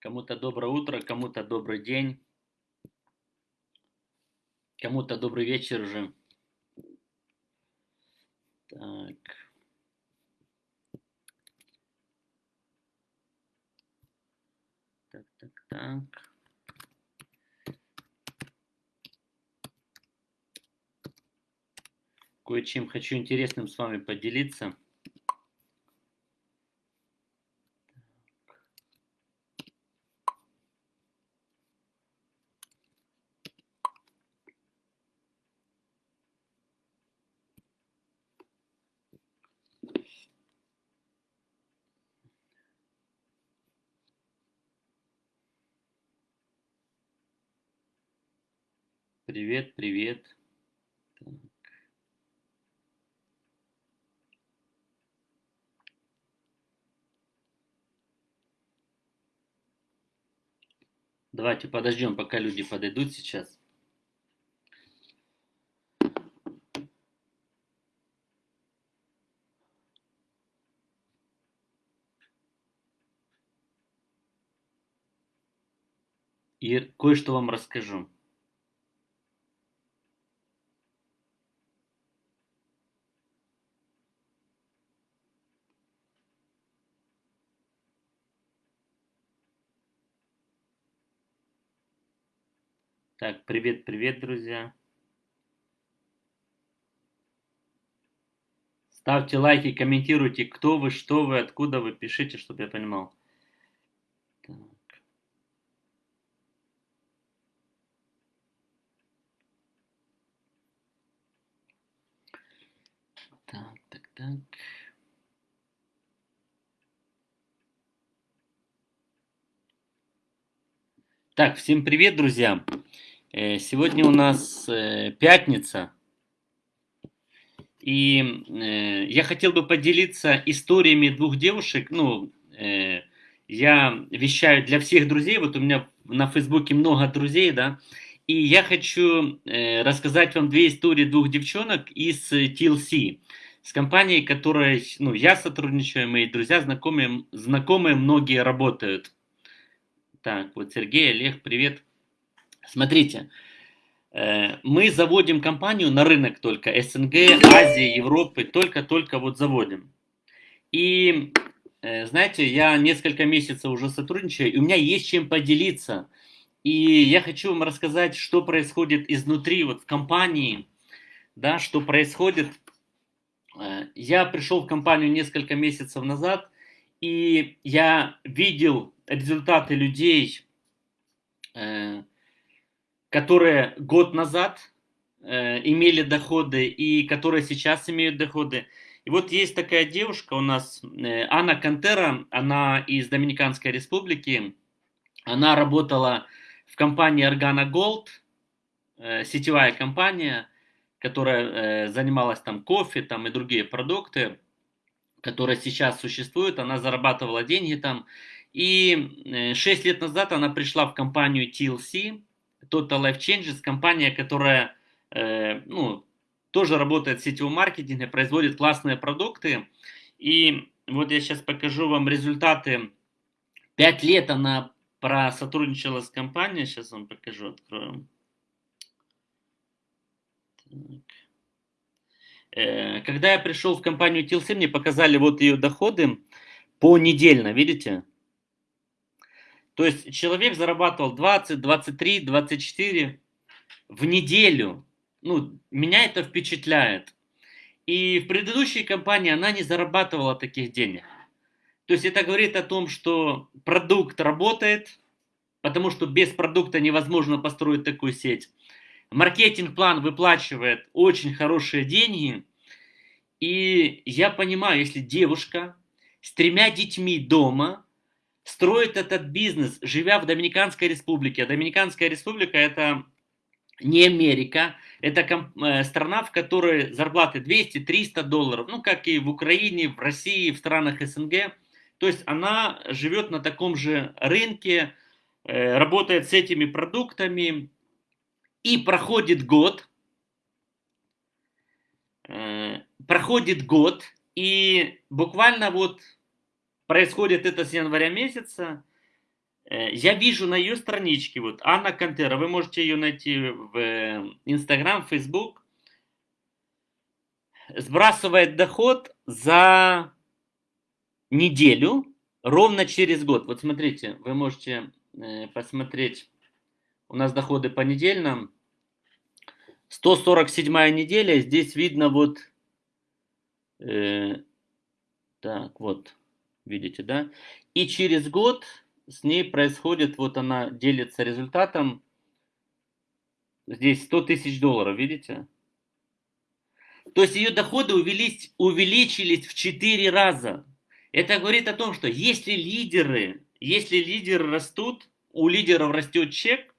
Кому-то доброе утро, кому-то добрый день, кому-то добрый вечер уже. Так. Так, так, так. Кое-чем хочу интересным с вами поделиться. Привет, привет. Так. Давайте подождем, пока люди подойдут сейчас. И кое-что вам расскажу. Так, привет, привет, друзья. Ставьте лайки, комментируйте, кто вы, что вы, откуда вы, пишите, чтобы я понимал. Так. Так, так, так. Так, всем привет, друзья. Э, сегодня у нас э, пятница, и э, я хотел бы поделиться историями двух девушек. Ну, я вещаю для всех друзей, вот у меня на Фейсбуке много друзей, да, и я хочу рассказать вам две истории двух девчонок из TLC, с компанией, которой ну, я сотрудничаю, мои друзья, знакомые, знакомые многие работают. Так, вот Сергей, Олег, привет. Смотрите, э, мы заводим компанию на рынок только СНГ, Азии, Европы, только-только вот заводим. И э, знаете, я несколько месяцев уже сотрудничаю, и у меня есть чем поделиться. И я хочу вам рассказать, что происходит изнутри, вот в компании, да, что происходит. Э, я пришел в компанию несколько месяцев назад, и я видел результаты людей, которые год назад э, имели доходы и которые сейчас имеют доходы. И вот есть такая девушка у нас, э, Анна Кантера, она из Доминиканской республики. Она работала в компании Organa Gold, э, сетевая компания, которая э, занималась там кофе там, и другие продукты, которая сейчас существует. Она зарабатывала деньги там. И э, 6 лет назад она пришла в компанию TLC, Total Life Changes, компания, которая э, ну, тоже работает в сетевом маркетинге, производит классные продукты. И вот я сейчас покажу вам результаты. Пять лет она просотрудничала с компанией. Сейчас вам покажу, открою. Э, когда я пришел в компанию TLC, мне показали вот ее доходы по недельно, видите? То есть человек зарабатывал 20, 23, 24 в неделю. Ну, меня это впечатляет. И в предыдущей компании она не зарабатывала таких денег. То есть это говорит о том, что продукт работает, потому что без продукта невозможно построить такую сеть. Маркетинг-план выплачивает очень хорошие деньги. И я понимаю, если девушка с тремя детьми дома – строит этот бизнес, живя в Доминиканской республике. Доминиканская республика это не Америка, это э, страна, в которой зарплаты 200-300 долларов, ну как и в Украине, в России, в странах СНГ. То есть она живет на таком же рынке, э, работает с этими продуктами и проходит год, э, проходит год и буквально вот Происходит это с января месяца. Э, я вижу на ее страничке, вот Анна Кантера, вы можете ее найти в Инстаграм, Фейсбук, сбрасывает доход за неделю ровно через год. Вот смотрите, вы можете э, посмотреть, у нас доходы по недельным. 147 неделя, здесь видно вот, э, так вот, видите, да? И через год с ней происходит, вот она делится результатом, здесь 100 тысяч долларов, видите? То есть ее доходы увеличились, увеличились в 4 раза. Это говорит о том, что если лидеры, если лидеры растут, у лидеров растет чек,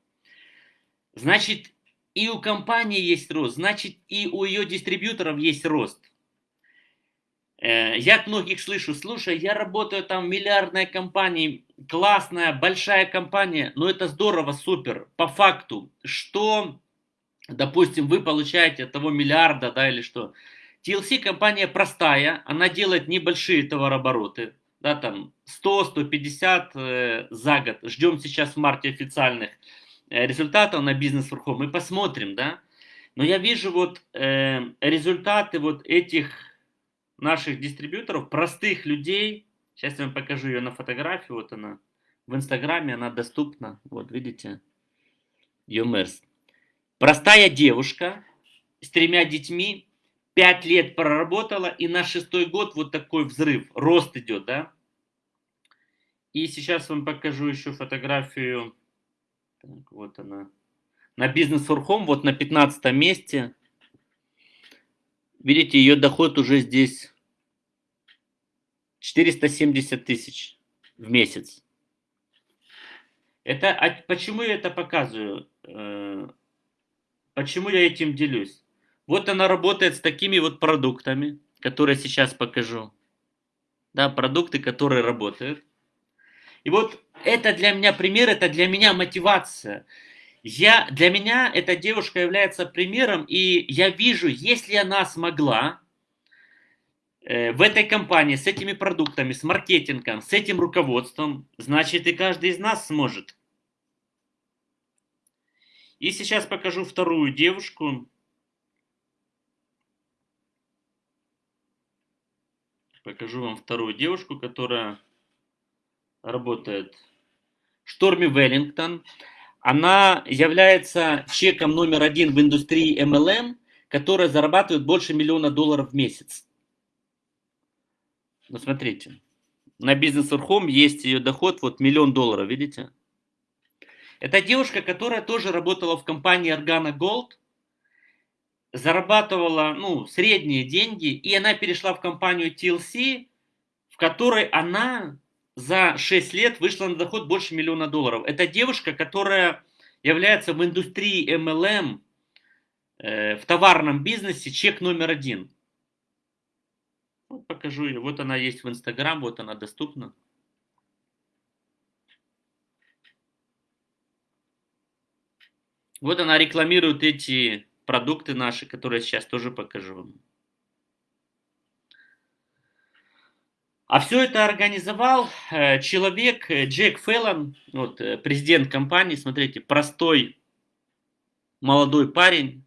значит и у компании есть рост, значит и у ее дистрибьюторов есть рост. Э, я от многих слышу, слушай, я работаю там в миллиардной компании, классная, большая компания, но это здорово, супер. По факту, что, допустим, вы получаете от того миллиарда, да, или что. TLC компания простая, она делает небольшие товарообороты, да, там 100-150 э, за год. Ждем сейчас в марте официальных э, результатов на бизнес верхом. Мы посмотрим, да. Но я вижу вот э, результаты вот этих наших дистрибьюторов, простых людей. Сейчас я вам покажу ее на фотографии. Вот она. В Инстаграме она доступна. Вот видите. Юмерс. Простая девушка с тремя детьми. Пять лет проработала. И на шестой год вот такой взрыв. Рост идет, да. И сейчас вам покажу еще фотографию. Так, вот она. На бизнес Home, вот на 15 месте. Видите, ее доход уже здесь 470 тысяч в месяц. Это, а почему я это показываю? Э, почему я этим делюсь? Вот она работает с такими вот продуктами, которые сейчас покажу. Да, продукты, которые работают. И вот это для меня пример, это для меня мотивация. Я, для меня эта девушка является примером, и я вижу, если она смогла э, в этой компании с этими продуктами, с маркетингом, с этим руководством, значит и каждый из нас сможет. И сейчас покажу вторую девушку. Покажу вам вторую девушку, которая работает. Шторми Веллингтон. Она является чеком номер один в индустрии MLM, которая зарабатывает больше миллиона долларов в месяц. Ну, смотрите. На бизнес Home есть ее доход, вот миллион долларов, видите? Это девушка, которая тоже работала в компании Organa Gold, зарабатывала, ну, средние деньги, и она перешла в компанию TLC, в которой она за 6 лет вышла на доход больше миллиона долларов. Это девушка, которая является в индустрии MLM, э, в товарном бизнесе чек номер один. Вот покажу ее. Вот она есть в Инстаграм, вот она доступна. Вот она рекламирует эти продукты наши, которые сейчас тоже покажу вам. А все это организовал э, человек э, Джек Феллон, вот, э, президент компании, смотрите, простой молодой парень,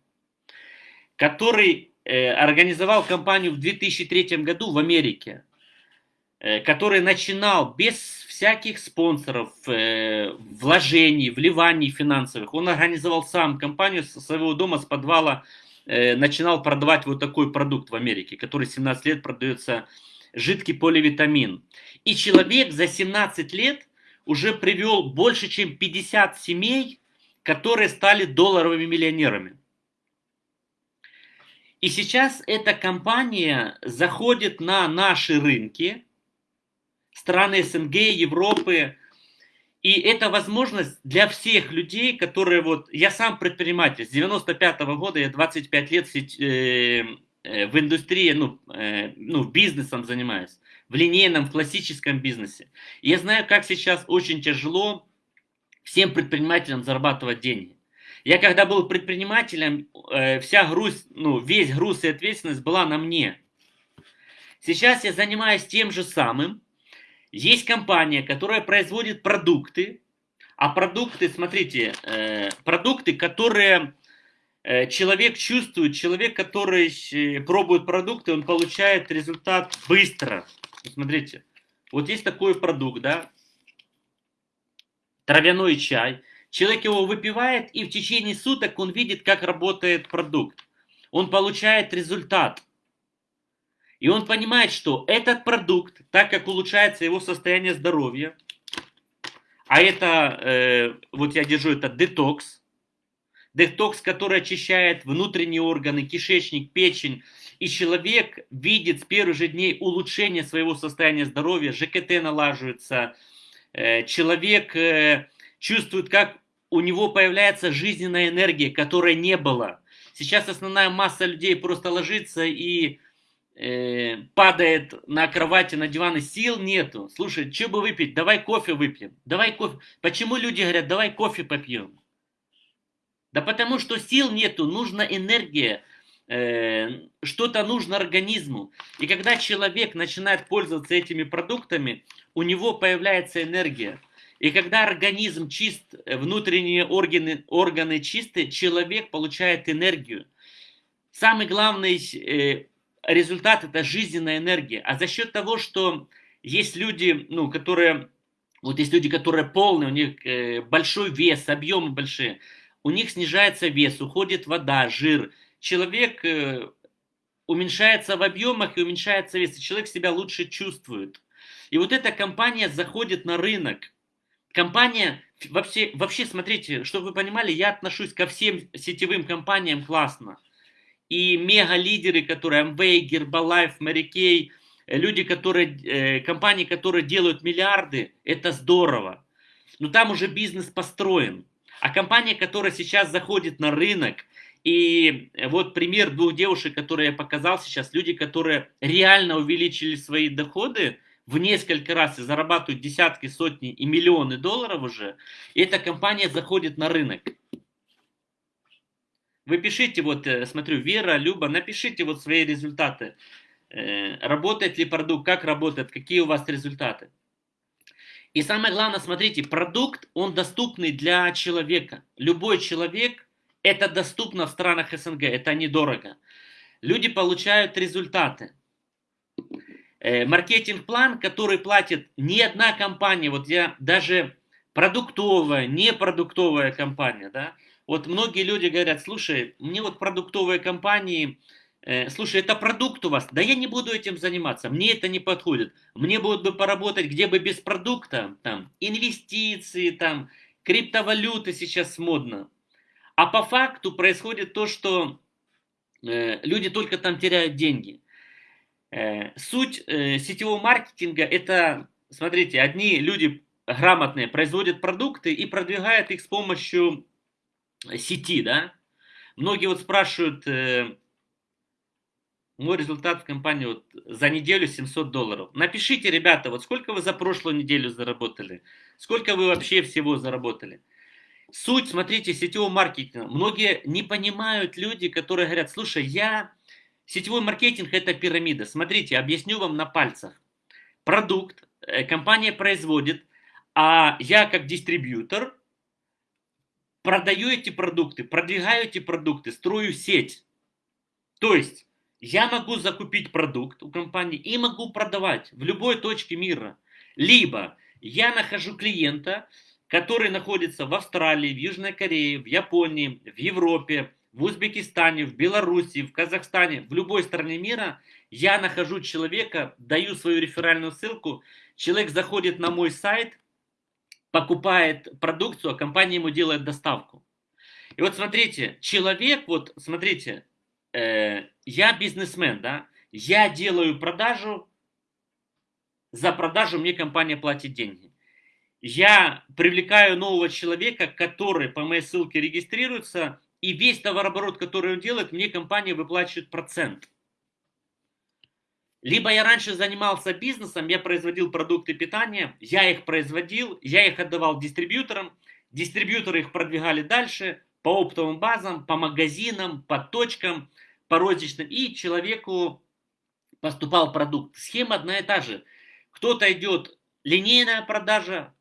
который организовал компанию в 2003 году в Америке, который начинал без всяких спонсоров, вложений, вливаний финансовых. Он организовал сам компанию со своего дома, с подвала, начинал продавать вот такой продукт в Америке, который 17 лет продается жидкий поливитамин. И человек за 17 лет уже привел больше, чем 50 семей, которые стали долларовыми миллионерами. И сейчас эта компания заходит на наши рынки, страны СНГ, Европы, и это возможность для всех людей, которые вот... Я сам предприниматель. С 95 -го года я 25 лет э, в индустрии, ну, э, ну, бизнесом занимаюсь, в линейном, в классическом бизнесе. я знаю, как сейчас очень тяжело всем предпринимателям зарабатывать деньги. Я когда был предпринимателем, э, вся груз, ну, весь груз и ответственность была на мне. Сейчас я занимаюсь тем же самым. Есть компания, которая производит продукты, А продукты, смотрите, э, продукты, которые э, человек чувствует, человек, который э, пробует продукты, он получает результат быстро. Смотрите, вот есть такой продукт, да, травяной чай. Человек его выпивает, и в течение суток он видит, как работает продукт. Он получает результат. И он понимает, что этот продукт, так как улучшается его состояние здоровья, а это, э, вот я держу, это детокс, детокс, который очищает внутренние органы, кишечник, печень, и человек видит с первых же дней улучшение своего состояния здоровья, ЖКТ налаживается, э, человек э, чувствует, как у него появляется жизненная энергия, которой не было. Сейчас основная масса людей просто ложится и э, падает на кровати, на диван, и сил нету. Слушай, что бы выпить? Давай кофе выпьем. Давай кофе. Почему люди говорят, давай кофе попьем? Да потому что сил нету, нужна энергия, э, что-то нужно организму. И когда человек начинает пользоваться этими продуктами, у него появляется энергия. И когда организм чист, внутренние органы, органы чисты, человек получает энергию. Самый главный э, результат это жизненная энергия. А за счет того, что есть люди, ну, которые, вот есть люди, которые полные, у них э, большой вес, объемы большие, у них снижается вес, уходит вода, жир. Человек э, уменьшается в объемах и уменьшается вес, и человек себя лучше чувствует. И вот эта компания заходит на рынок. Компания, вообще, вообще смотрите, чтобы вы понимали, я отношусь ко всем сетевым компаниям классно и мега-лидеры, которые Amway, Kay, э, люди, которые, э, компании, которые делают миллиарды, это здорово. Но там уже бизнес построен. А компания, которая сейчас заходит на рынок, и вот пример двух девушек, которые я показал сейчас, люди, которые реально увеличили свои доходы в несколько раз и зарабатывают десятки, сотни и миллионы долларов уже, эта компания заходит на рынок. Вы пишите, вот, э, смотрю, Вера, Люба, напишите вот свои результаты. Э, работает ли продукт, как работает, какие у вас результаты. И самое главное, смотрите, продукт, он доступный для человека. Любой человек, это доступно в странах СНГ, это недорого. Люди получают результаты. Э, маркетинг-план, который платит не одна компания, вот я даже продуктовая, непродуктовая компания, да, вот многие люди говорят, слушай, мне вот продуктовые компании, слушай, это продукт у вас, да я не буду этим заниматься, мне это не подходит. Мне будут бы поработать где бы без продукта, там, инвестиции, там, криптовалюты сейчас модно. А по факту происходит то, что э, люди только там теряют деньги. Э, суть э, сетевого маркетинга это, смотрите, одни люди грамотные производят продукты и продвигают их с помощью сети, да, многие вот спрашивают, э, мой результат в компании вот за неделю 700 долларов. Напишите, ребята, вот сколько вы за прошлую неделю заработали, сколько вы вообще всего заработали. Суть, смотрите, сетевого маркетинга. Многие не понимают люди, которые говорят, слушай, я... Сетевой маркетинг это пирамида. Смотрите, объясню вам на пальцах. Продукт э, компания производит, а я как дистрибьютор продаю эти продукты, продвигаю эти продукты, строю сеть. То есть я могу закупить продукт у компании и могу продавать в любой точке мира. Либо я нахожу клиента, который находится в Австралии, в Южной Корее, в Японии, в Европе, в Узбекистане, в Беларуси, в Казахстане, в любой стране мира, я нахожу человека, даю свою реферальную ссылку, человек заходит на мой сайт, покупает продукцию, а компания ему делает доставку. И вот смотрите, человек, вот смотрите, э, я бизнесмен, да, я делаю продажу, за продажу мне компания платит деньги. Я привлекаю нового человека, который по моей ссылке регистрируется, и весь товарооборот, который он делает, мне компания выплачивает процент. Либо я раньше занимался бизнесом, я производил продукты питания, я их производил, я их отдавал дистрибьюторам, дистрибьюторы их продвигали дальше по оптовым базам, по магазинам, по точкам, по розничным, и человеку поступал продукт. Схема одна и та же. Кто-то идет линейная продажа,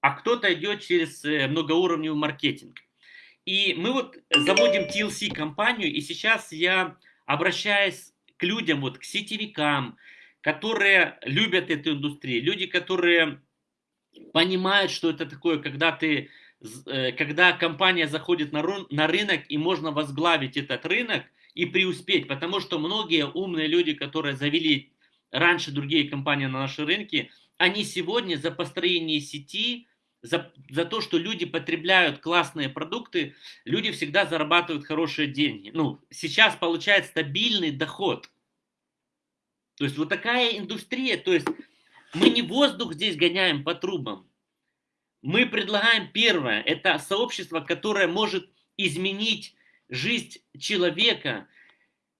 а кто-то идет через э, многоуровневый маркетинг. И мы вот заводим TLC компанию, и сейчас я обращаюсь к людям, вот к сетевикам, которые любят эту индустрию, люди, которые понимают, что это такое, когда ты, э, когда компания заходит на рынок и можно возглавить этот рынок и преуспеть, потому что многие умные люди, которые завели раньше другие компании на наши рынки, они сегодня за построение сети, за, за то, что люди потребляют классные продукты, люди всегда зарабатывают хорошие деньги. Ну, сейчас получают стабильный доход. То есть вот такая индустрия, то есть мы не воздух здесь гоняем по трубам. Мы предлагаем первое, это сообщество, которое может изменить жизнь человека,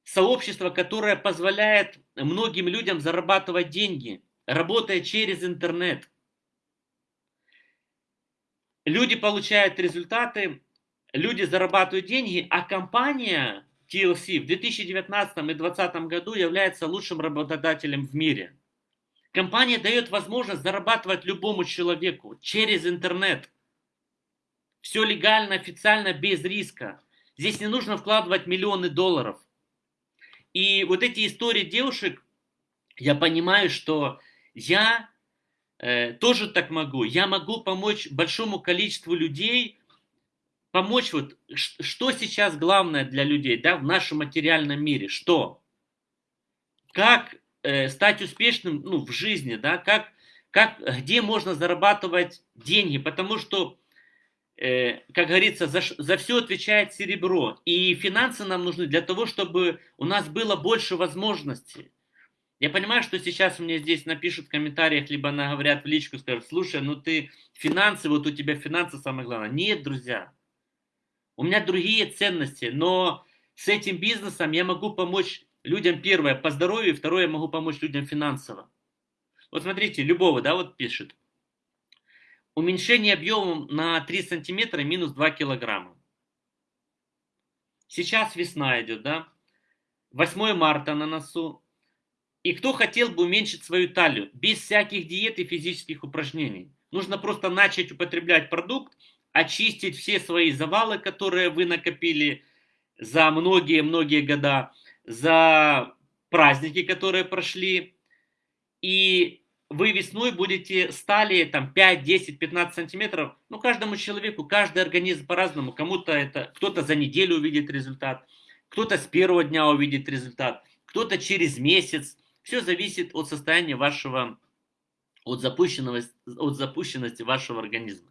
сообщество, которое позволяет многим людям зарабатывать деньги, работая через интернет. Люди получают результаты, люди зарабатывают деньги, а компания TLC в 2019 и 2020 году является лучшим работодателем в мире. Компания дает возможность зарабатывать любому человеку через интернет. Все легально, официально, без риска. Здесь не нужно вкладывать миллионы долларов. И вот эти истории девушек, я понимаю, что я э, тоже так могу. Я могу помочь большому количеству людей, помочь вот, что сейчас главное для людей, да, в нашем материальном мире, что? Как э, стать успешным, ну, в жизни, да, как, как, где можно зарабатывать деньги, потому что, как говорится, за, за все отвечает серебро, и финансы нам нужны для того, чтобы у нас было больше возможностей. Я понимаю, что сейчас мне здесь напишут в комментариях, либо говорят в личку, скажут, слушай, ну ты финансы, вот у тебя финансы самое главное. Нет, друзья, у меня другие ценности, но с этим бизнесом я могу помочь людям, первое, по здоровью, второе, я могу помочь людям финансово. Вот смотрите, любого, да, вот пишет. Уменьшение объемом на 3 сантиметра минус 2 килограмма. Сейчас весна идет, да? 8 марта на носу. И кто хотел бы уменьшить свою талию без всяких диет и физических упражнений? Нужно просто начать употреблять продукт, очистить все свои завалы, которые вы накопили за многие-многие года, за праздники, которые прошли, и вы весной будете стали там 5, 10, 15 сантиметров, ну каждому человеку, каждый организм по-разному, кому-то это, кто-то за неделю увидит результат, кто-то с первого дня увидит результат, кто-то через месяц, все зависит от состояния вашего, от запущенности, от запущенности вашего организма.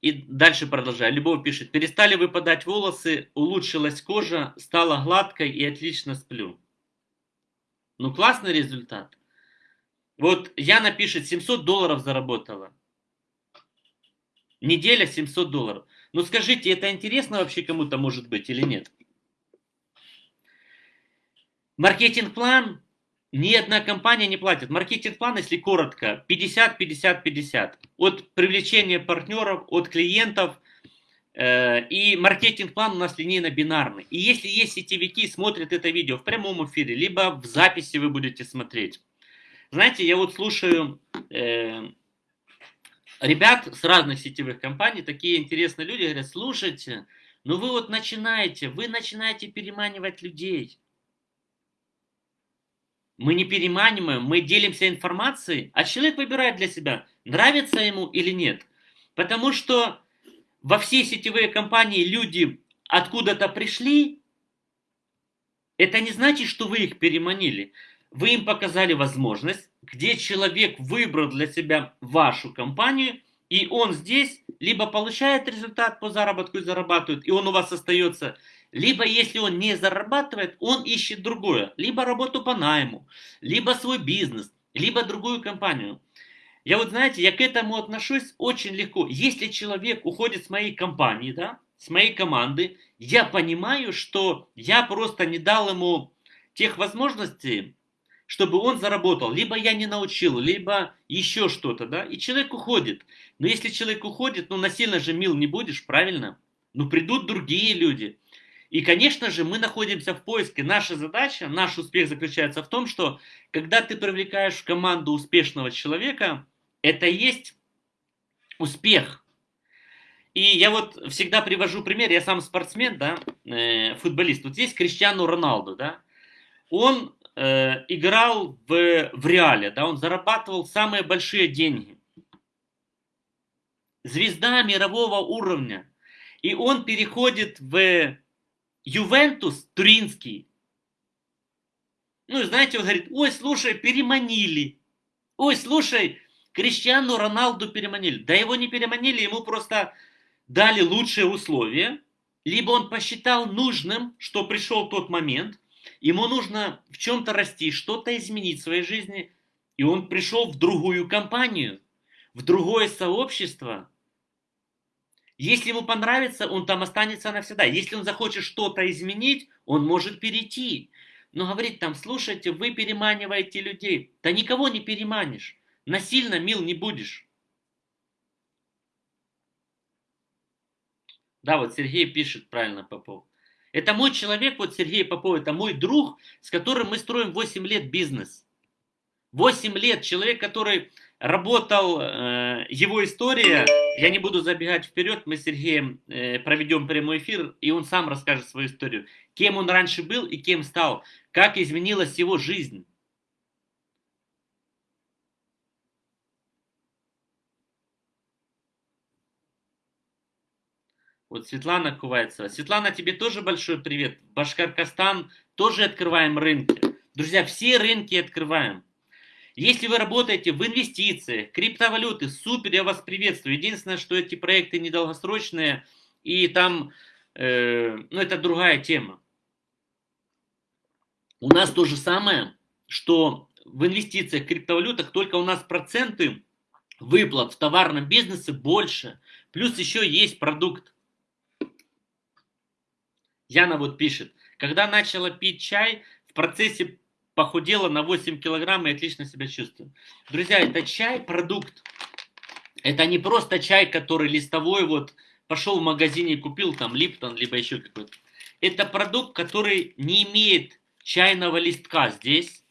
И дальше продолжаю. Любовь пишет. Перестали выпадать волосы, улучшилась кожа, стала гладкой и отлично сплю. Ну, классный результат. Вот Яна пишет, 700 долларов заработала. Неделя 700 долларов. Ну скажите, это интересно вообще кому-то может быть или нет? Маркетинг-план ни одна компания не платит. Маркетинг-план, если коротко, 50-50-50. От привлечения партнеров, от клиентов. Э, и маркетинг-план у нас линейно-бинарный. И если есть сетевики, смотрят это видео в прямом эфире, либо в записи вы будете смотреть. Знаете, я вот слушаю э, ребят с разных сетевых компаний, такие интересные люди говорят, слушайте, ну вы вот начинаете, вы начинаете переманивать людей. Мы не переманиваем, мы делимся информацией, а человек выбирает для себя, нравится ему или нет. Потому что во все сетевые компании люди откуда-то пришли, это не значит, что вы их переманили. Вы им показали возможность, где человек выбрал для себя вашу компанию, и он здесь либо получает результат по заработку и зарабатывает, и он у вас остается, либо, если он не зарабатывает, он ищет другое. Либо работу по найму, либо свой бизнес, либо другую компанию. Я вот, знаете, я к этому отношусь очень легко. Если человек уходит с моей компании, да, с моей команды, я понимаю, что я просто не дал ему тех возможностей, чтобы он заработал. Либо я не научил, либо еще что-то, да, и человек уходит. Но если человек уходит, ну насильно же мил не будешь, правильно? Ну придут другие люди. И, конечно же, мы находимся в поиске. Наша задача, наш успех заключается в том, что когда ты привлекаешь в команду успешного человека, это есть успех. И я вот всегда привожу пример, я сам спортсмен, да, э, футболист. Вот здесь Криштиану Роналду, да, он э, играл в, в Реале, да, он зарабатывал самые большие деньги. Звезда мирового уровня. И он переходит в Ювентус Туринский. Ну и знаете, он говорит, ой, слушай, переманили. Ой, слушай, Криштиану Роналду переманили. Да его не переманили, ему просто дали лучшие условия. Либо он посчитал нужным, что пришел тот момент, ему нужно в чем-то расти, что-то изменить в своей жизни. И он пришел в другую компанию, в другое сообщество. Если ему понравится, он там останется навсегда. Если он захочет что-то изменить, он может перейти. Но говорит там, слушайте, вы переманиваете людей. Да никого не переманишь. Насильно мил не будешь. Да, вот Сергей пишет правильно Попов. Это мой человек, вот Сергей Попов, это мой друг, с которым мы строим 8 лет бизнес. 8 лет человек, который работал, э, его история, я не буду забегать вперед, мы с Сергеем э, проведем прямой эфир, и он сам расскажет свою историю. Кем он раньше был и кем стал, как изменилась его жизнь. Вот Светлана Кувайцева. Светлана, тебе тоже большой привет. Башкоркостан тоже открываем рынки. Друзья, все рынки открываем. Если вы работаете в инвестициях, криптовалюты, супер, я вас приветствую. Единственное, что эти проекты недолгосрочные, и там, э, ну, это другая тема. У нас то же самое, что в инвестициях, криптовалютах, только у нас проценты выплат в товарном бизнесе больше. Плюс еще есть продукт. Яна вот пишет, когда начала пить чай, в процессе похудела на 8 килограмм и отлично себя чувствую. Друзья, это чай, продукт. Это не просто чай, который листовой, вот пошел в магазине и купил там Липтон, либо еще какой-то. Это продукт, который не имеет чайного листка здесь.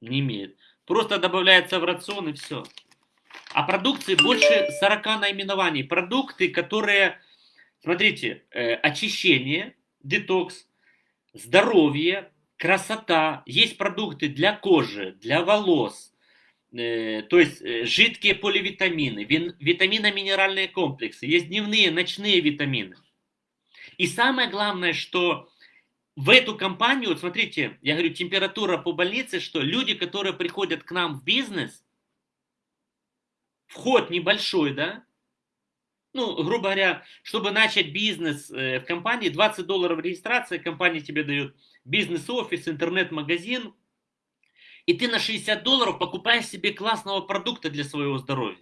Не имеет. Просто добавляется в рацион и все. А продукции больше 40 наименований. Продукты, которые Смотрите, э, очищение, детокс, здоровье, красота. Есть продукты для кожи, для волос, э, то есть э, жидкие поливитамины, вин, витамино-минеральные комплексы. Есть дневные, ночные витамины. И самое главное, что в эту компанию, вот смотрите, я говорю, температура по больнице, что люди, которые приходят к нам в бизнес, вход небольшой, да, ну, грубо говоря, чтобы начать бизнес э, в компании, 20 долларов регистрация, компания тебе дает бизнес-офис, интернет-магазин, и ты на 60 долларов покупаешь себе классного продукта для своего здоровья.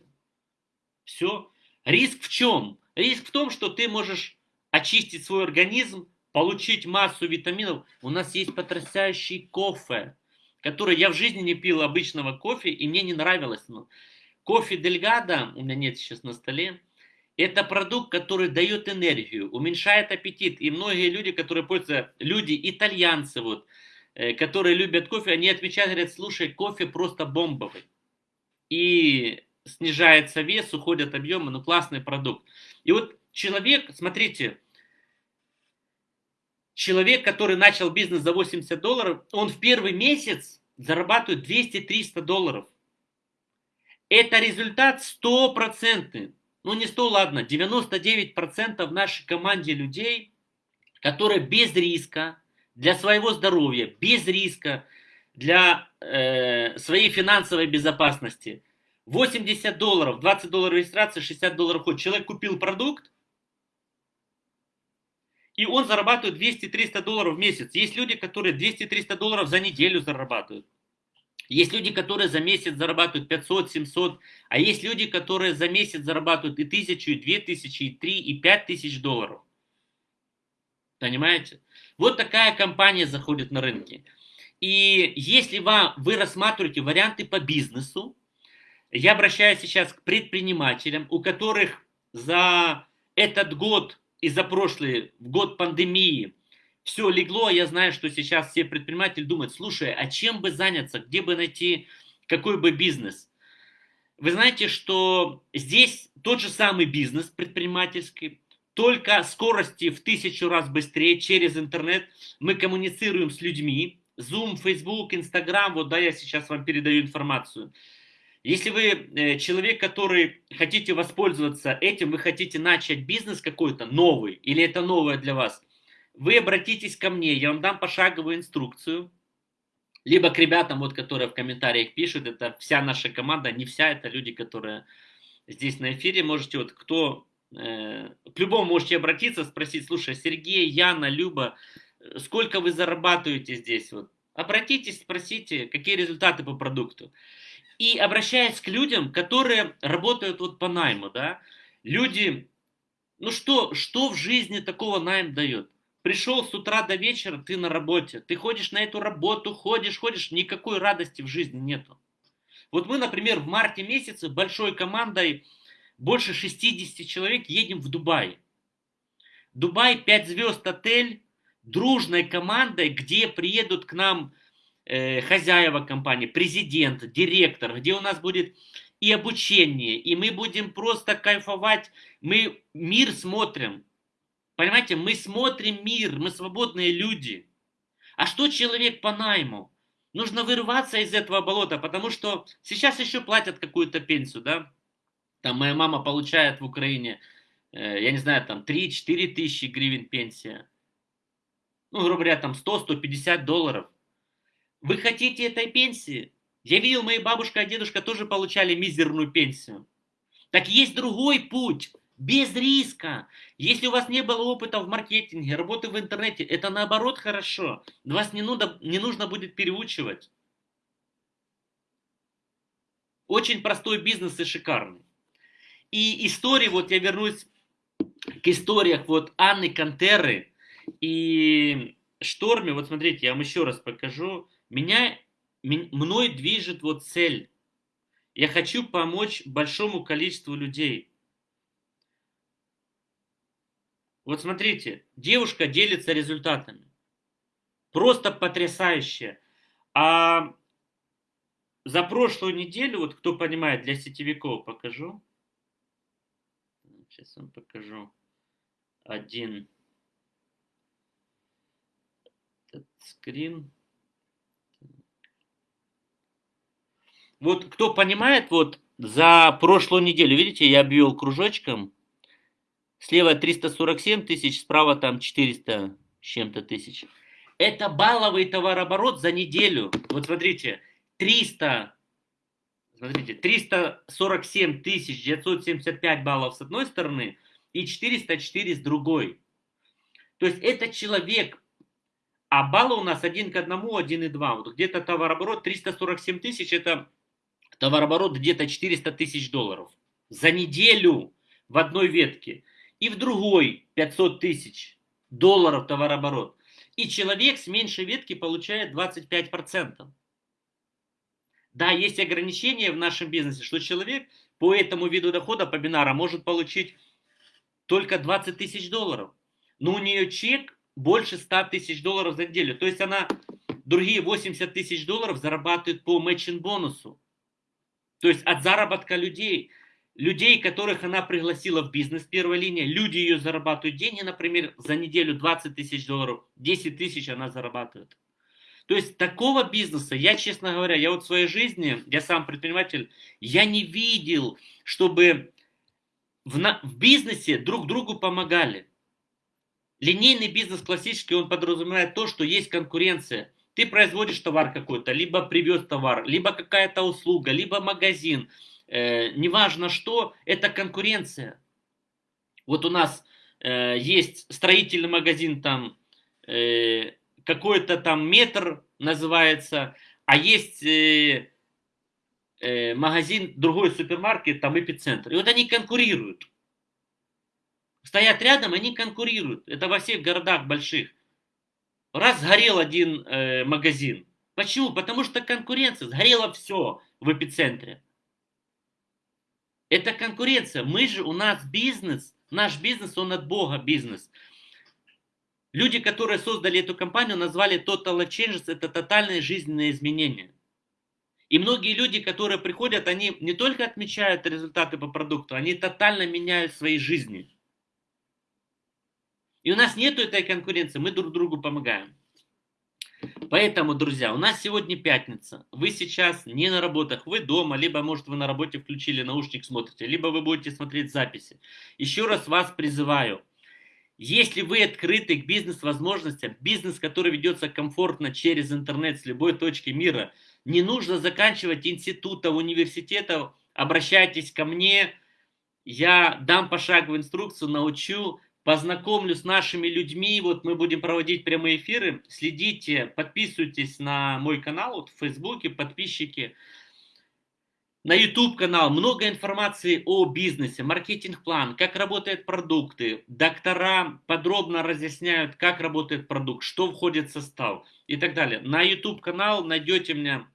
Все. Риск в чем? Риск в том, что ты можешь очистить свой организм, получить массу витаминов. У нас есть потрясающий кофе, который я в жизни не пил обычного кофе, и мне не нравилось. Кофе Дельгада, у меня нет сейчас на столе, это продукт, который дает энергию, уменьшает аппетит. И многие люди, которые пользуются, люди, итальянцы, вот, э, которые любят кофе, они отвечают, говорят, слушай, кофе просто бомбовый. И снижается вес, уходят объемы, ну классный продукт. И вот человек, смотрите, человек, который начал бизнес за 80 долларов, он в первый месяц зарабатывает 200-300 долларов. Это результат стопроцентный ну не 100, ладно, 99% в нашей команде людей, которые без риска для своего здоровья, без риска для э, своей финансовой безопасности. 80 долларов, 20 долларов регистрация, 60 долларов ход. Человек купил продукт, и он зарабатывает 200-300 долларов в месяц. Есть люди, которые 200-300 долларов за неделю зарабатывают. Есть люди, которые за месяц зарабатывают 500, 700, а есть люди, которые за месяц зарабатывают и тысячу, и две тысячи, и три, и пять тысяч долларов. Понимаете? Вот такая компания заходит на рынки. И если вам, вы рассматриваете варианты по бизнесу, я обращаюсь сейчас к предпринимателям, у которых за этот год и за прошлый, год пандемии, все легло, я знаю, что сейчас все предприниматели думают, слушай, а чем бы заняться, где бы найти, какой бы бизнес? Вы знаете, что здесь тот же самый бизнес предпринимательский, только скорости в тысячу раз быстрее через интернет мы коммуницируем с людьми. Zoom, Facebook, Instagram, вот да, я сейчас вам передаю информацию. Если вы э, человек, который хотите воспользоваться этим, вы хотите начать бизнес какой-то новый, или это новое для вас, вы обратитесь ко мне, я вам дам пошаговую инструкцию, либо к ребятам, вот, которые в комментариях пишут, это вся наша команда, не вся, это люди, которые здесь на эфире, можете, вот, кто, э, к любому можете обратиться, спросить, слушай, Сергей, Яна, Люба, э, сколько вы зарабатываете здесь, вот, обратитесь, спросите, какие результаты по продукту. И обращаясь к людям, которые работают вот по найму, да, люди, ну что, что в жизни такого найм дает? Пришел с утра до вечера, ты на работе, ты ходишь на эту работу, ходишь, ходишь, никакой радости в жизни нету. Вот мы, например, в марте месяце большой командой, больше 60 человек, едем в Дубай. Дубай 5 звезд отель, дружной командой, где приедут к нам э, хозяева компании, президент, директор, где у нас будет и обучение, и мы будем просто кайфовать, мы мир смотрим, Понимаете, мы смотрим мир, мы свободные люди. А что человек по найму? Нужно вырваться из этого болота, потому что сейчас еще платят какую-то пенсию, да? Там моя мама получает в Украине, э, я не знаю, там 3-4 тысячи гривен пенсия. Ну, грубо говоря, там 100-150 долларов. Вы хотите этой пенсии? Я видел, мои бабушка и дедушка тоже получали мизерную пенсию. Так есть другой путь без риска. Если у вас не было опыта в маркетинге, работы в интернете, это наоборот хорошо. Вас не, нужно, не нужно будет переучивать. Очень простой бизнес и шикарный. И истории, вот я вернусь к историях вот Анны Кантеры и Шторме. Вот смотрите, я вам еще раз покажу. Меня, мной движет вот цель. Я хочу помочь большому количеству людей. Вот смотрите, девушка делится результатами. Просто потрясающе. А за прошлую неделю, вот кто понимает, для сетевиков покажу. Сейчас вам покажу. Один. Этот скрин. Вот кто понимает, вот за прошлую неделю, видите, я обвел кружочком Слева 347 тысяч, справа там 400 с чем-то тысяч. Это балловый товарооборот за неделю. Вот смотрите, 300, смотрите, 347 тысяч 975 баллов с одной стороны и 404 с другой. То есть это человек, а баллы у нас один к одному, один и два. Вот где-то товарооборот 347 тысяч, это товарооборот где-то 400 тысяч долларов за неделю в одной ветке и в другой 500 тысяч долларов товарооборот. И человек с меньшей ветки получает 25%. Да, есть ограничения в нашем бизнесе, что человек по этому виду дохода, по бинара, может получить только 20 тысяч долларов. Но у нее чек больше 100 тысяч долларов за неделю. То есть она другие 80 тысяч долларов зарабатывает по матчин бонусу. То есть от заработка людей людей, которых она пригласила в бизнес первой линии, люди ее зарабатывают деньги, например, за неделю 20 тысяч долларов, 10 тысяч она зарабатывает. То есть такого бизнеса, я, честно говоря, я вот в своей жизни, я сам предприниматель, я не видел, чтобы в, на, в бизнесе друг другу помогали. Линейный бизнес классический, он подразумевает то, что есть конкуренция. Ты производишь товар какой-то, либо привез товар, либо какая-то услуга, либо магазин – э, неважно что, это конкуренция. Вот у нас э, есть строительный магазин, там э, какой-то там метр называется, а есть э, э, магазин, другой супермаркет, там эпицентр. И вот они конкурируют. Стоят рядом, они конкурируют. Это во всех городах больших. Раз сгорел один э, магазин. Почему? Потому что конкуренция. Сгорело все в эпицентре. Это конкуренция. Мы же, у нас бизнес, наш бизнес, он от Бога бизнес. Люди, которые создали эту компанию, назвали Total Changes, это тотальные жизненные изменения. И многие люди, которые приходят, они не только отмечают результаты по продукту, они тотально меняют свои жизни. И у нас нет этой конкуренции, мы друг другу помогаем. Поэтому, друзья, у нас сегодня пятница. Вы сейчас не на работах, вы дома, либо, может, вы на работе включили наушник, смотрите, либо вы будете смотреть записи. Еще раз вас призываю. Если вы открыты к бизнес-возможностям, бизнес, который ведется комфортно через интернет с любой точки мира, не нужно заканчивать института, университета, обращайтесь ко мне, я дам пошаговую инструкцию, научу, познакомлю с нашими людьми, вот мы будем проводить прямые эфиры, следите, подписывайтесь на мой канал вот в Фейсбуке, подписчики, на YouTube канал, много информации о бизнесе, маркетинг-план, как работают продукты, доктора подробно разъясняют, как работает продукт, что входит в состав и так далее. На YouTube канал найдете меня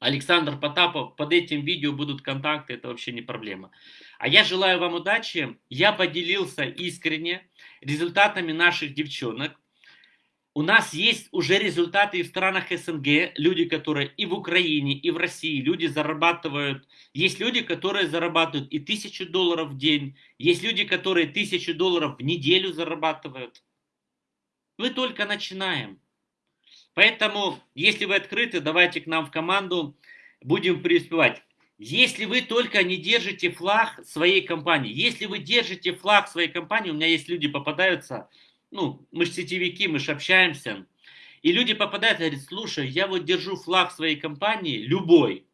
Александр Потапов, под этим видео будут контакты, это вообще не проблема. А я желаю вам удачи. Я поделился искренне результатами наших девчонок. У нас есть уже результаты и в странах СНГ, люди, которые и в Украине, и в России, люди зарабатывают. Есть люди, которые зарабатывают и тысячу долларов в день, есть люди, которые тысячу долларов в неделю зарабатывают. Мы только начинаем. Поэтому, если вы открыты, давайте к нам в команду, будем преуспевать. Если вы только не держите флаг своей компании, если вы держите флаг своей компании, у меня есть люди попадаются, ну, мы же сетевики, мы же общаемся, и люди попадают и говорят, слушай, я вот держу флаг своей компании, любой,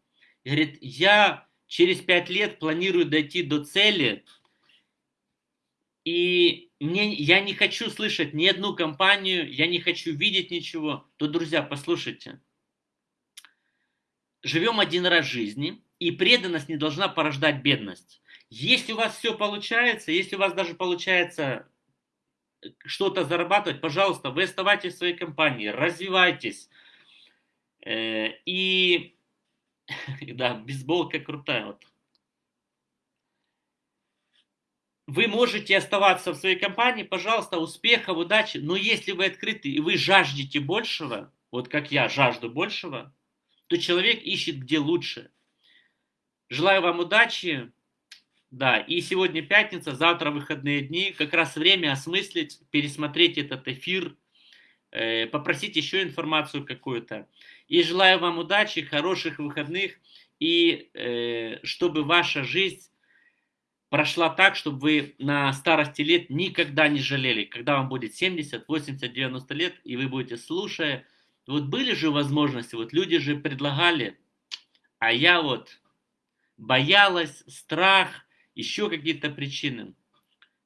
и говорит, я через пять лет планирую дойти до цели, и мне, я не хочу слышать ни одну компанию, я не хочу видеть ничего, то, друзья, послушайте. Живем один раз в жизни, и преданность не должна порождать бедность. Если у вас все получается, если у вас даже получается что-то зарабатывать, пожалуйста, вы оставайтесь в своей компании, развивайтесь. Э, и, да, бейсболка крутая. Вот. Вы можете оставаться в своей компании, пожалуйста, успехов, удачи. Но если вы открыты и вы жаждете большего, вот как я жажду большего, то человек ищет где лучше. Желаю вам удачи. Да, и сегодня пятница, завтра выходные дни. Как раз время осмыслить, пересмотреть этот эфир, э, попросить еще информацию какую-то. И желаю вам удачи, хороших выходных. И э, чтобы ваша жизнь прошла так, чтобы вы на старости лет никогда не жалели, когда вам будет 70, 80, 90 лет, и вы будете слушая. Вот были же возможности, вот люди же предлагали, а я вот боялась, страх, еще какие-то причины.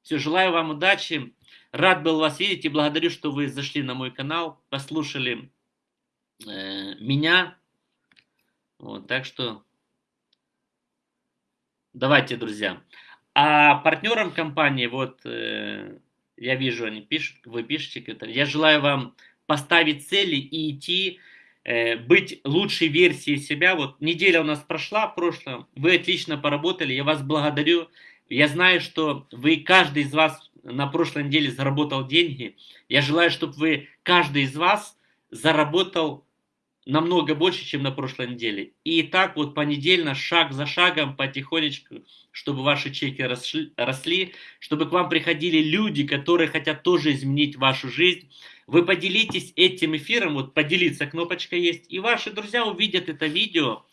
Все, желаю вам удачи. Рад был вас видеть и благодарю, что вы зашли на мой канал, послушали э, меня. Вот, так что давайте, друзья. А партнерам компании, вот э, я вижу, они пишут, вы пишете, я желаю вам поставить цели и идти, быть лучшей версией себя. Вот неделя у нас прошла в прошлом, вы отлично поработали, я вас благодарю. Я знаю, что вы, каждый из вас на прошлой неделе заработал деньги. Я желаю, чтобы вы, каждый из вас заработал намного больше, чем на прошлой неделе. И так вот понедельно, шаг за шагом, потихонечку, чтобы ваши чеки росли, росли, чтобы к вам приходили люди, которые хотят тоже изменить вашу жизнь. Вы поделитесь этим эфиром, вот поделиться кнопочка есть, и ваши друзья увидят это видео,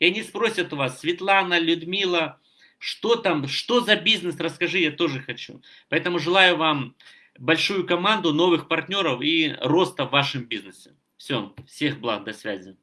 и они спросят у вас, Светлана, Людмила, что там, что за бизнес, расскажи, я тоже хочу. Поэтому желаю вам большую команду, новых партнеров и роста в вашем бизнесе. Все, всех благ, до связи.